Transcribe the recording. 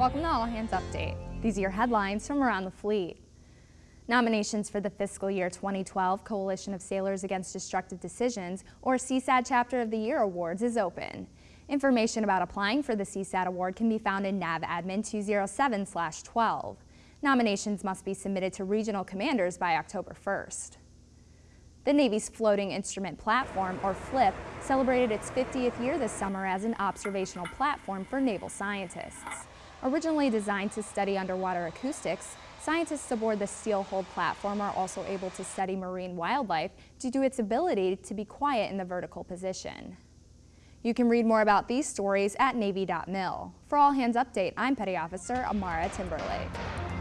Welcome to All Hands Update. These are your headlines from around the fleet. Nominations for the fiscal year 2012 Coalition of Sailors Against Destructive Decisions, or CSAD Chapter of the Year Awards, is open. Information about applying for the CSAD award can be found in NAVADMIN 207-12. Nominations must be submitted to regional commanders by October 1st. The Navy's Floating Instrument Platform, or FLIP, celebrated its 50th year this summer as an observational platform for naval scientists. Originally designed to study underwater acoustics, scientists aboard the steel-hulled platform are also able to study marine wildlife due to its ability to be quiet in the vertical position. You can read more about these stories at Navy.mil. For All Hands Update, I'm Petty Officer Amara Timberlake.